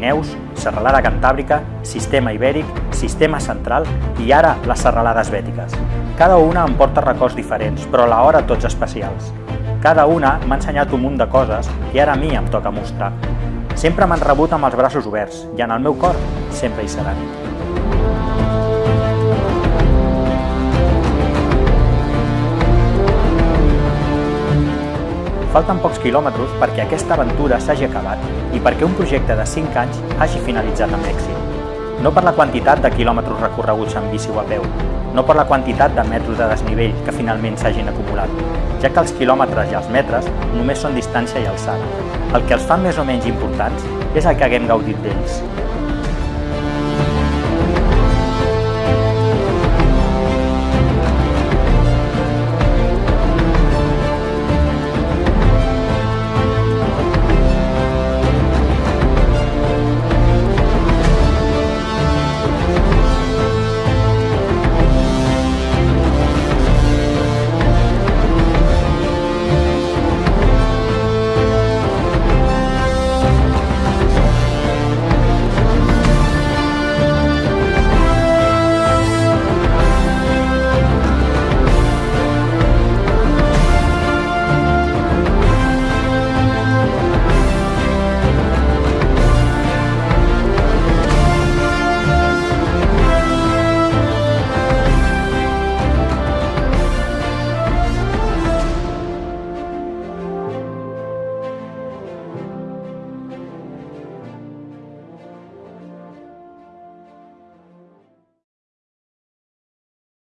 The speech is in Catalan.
Pirineus, Serralada Cantàbrica, Sistema Ibèric, Sistema Central i ara les serralades bètiques. Cada una em porta records diferents, però alhora tots especials. Cada una m'ha ensenyat un munt de coses i ara a mi em toca mostrar. Sempre m'han rebut amb els braços oberts i en el meu cor sempre hi seran. Falten pocs quilòmetres perquè aquesta aventura s'hagi acabat i perquè un projecte de 5 anys hagi finalitzat amb èxit. No per la quantitat de quilòmetres recorreguts en bici o a peu, no per la quantitat de metres de desnivell que finalment s'hagin acumulat, ja que els quilòmetres i els metres només són distància i alçada. El que els fa més o menys importants és el que haguem gaudit d'ells,